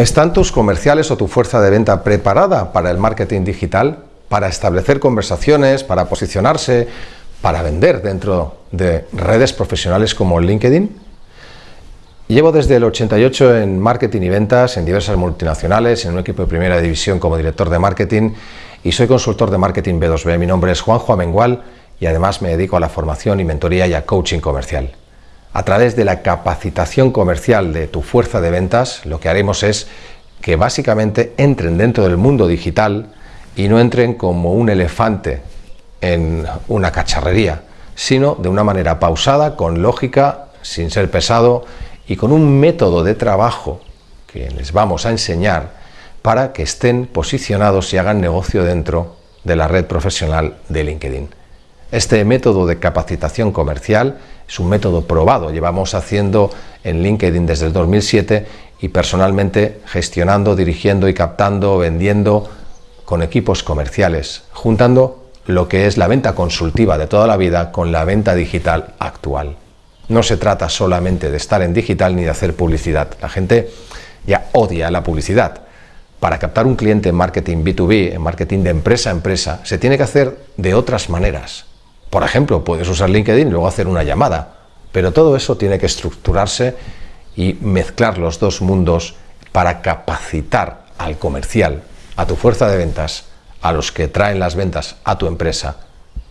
¿Están tus comerciales o tu fuerza de venta preparada para el marketing digital? Para establecer conversaciones, para posicionarse, para vender dentro de redes profesionales como LinkedIn? Llevo desde el 88 en marketing y ventas en diversas multinacionales, en un equipo de primera división como director de marketing y soy consultor de marketing B2B. Mi nombre es Juanjo Amengual y además me dedico a la formación y mentoría y a coaching comercial. A través de la capacitación comercial de tu fuerza de ventas, lo que haremos es que básicamente entren dentro del mundo digital y no entren como un elefante en una cacharrería, sino de una manera pausada, con lógica, sin ser pesado y con un método de trabajo que les vamos a enseñar para que estén posicionados y hagan negocio dentro de la red profesional de LinkedIn. Este método de capacitación comercial es un método probado, llevamos haciendo en LinkedIn desde el 2007 y personalmente gestionando, dirigiendo y captando, vendiendo con equipos comerciales, juntando lo que es la venta consultiva de toda la vida con la venta digital actual. No se trata solamente de estar en digital ni de hacer publicidad. La gente ya odia la publicidad. Para captar un cliente en marketing B2B, en marketing de empresa a empresa, se tiene que hacer de otras maneras. Por ejemplo, puedes usar LinkedIn y luego hacer una llamada, pero todo eso tiene que estructurarse y mezclar los dos mundos para capacitar al comercial, a tu fuerza de ventas, a los que traen las ventas a tu empresa,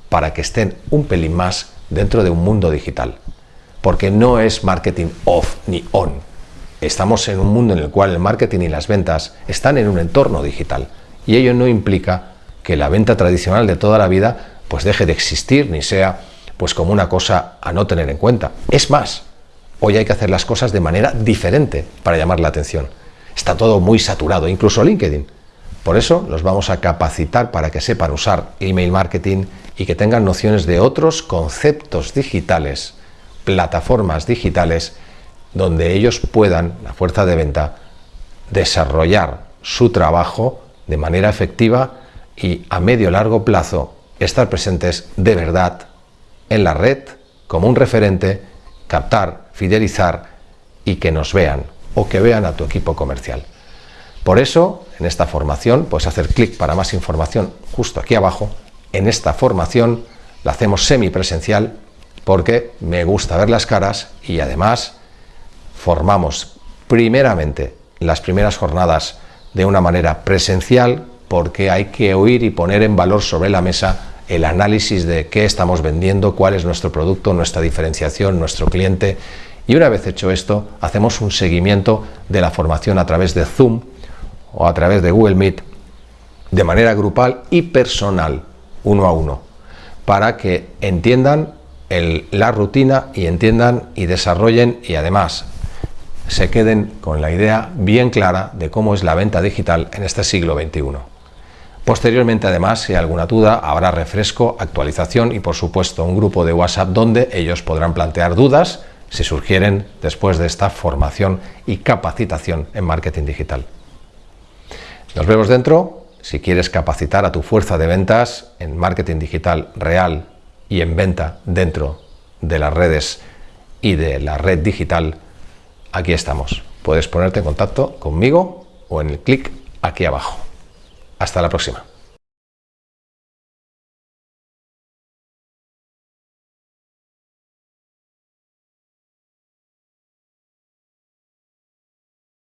para que estén un pelín más dentro de un mundo digital. Porque no es marketing off ni on. Estamos en un mundo en el cual el marketing y las ventas están en un entorno digital y ello no implica que la venta tradicional de toda la vida pues deje de existir ni sea pues como una cosa a no tener en cuenta. Es más, hoy hay que hacer las cosas de manera diferente para llamar la atención. Está todo muy saturado, incluso LinkedIn. Por eso los vamos a capacitar para que sepan usar email marketing y que tengan nociones de otros conceptos digitales, plataformas digitales, donde ellos puedan, la fuerza de venta, desarrollar su trabajo de manera efectiva y a medio largo plazo estar presentes de verdad en la red como un referente, captar, fidelizar y que nos vean o que vean a tu equipo comercial. Por eso, en esta formación, puedes hacer clic para más información justo aquí abajo. En esta formación la hacemos semipresencial porque me gusta ver las caras y además formamos primeramente las primeras jornadas de una manera presencial porque hay que oír y poner en valor sobre la mesa el análisis de qué estamos vendiendo, cuál es nuestro producto, nuestra diferenciación, nuestro cliente. Y una vez hecho esto, hacemos un seguimiento de la formación a través de Zoom o a través de Google Meet, de manera grupal y personal, uno a uno, para que entiendan la rutina y entiendan y desarrollen y además se queden con la idea bien clara de cómo es la venta digital en este siglo XXI. Posteriormente, además, si hay alguna duda, habrá refresco, actualización y, por supuesto, un grupo de WhatsApp donde ellos podrán plantear dudas si surgieren después de esta formación y capacitación en marketing digital. Nos vemos dentro. Si quieres capacitar a tu fuerza de ventas en marketing digital real y en venta dentro de las redes y de la red digital, aquí estamos. Puedes ponerte en contacto conmigo o en el clic aquí abajo. Hasta la próxima.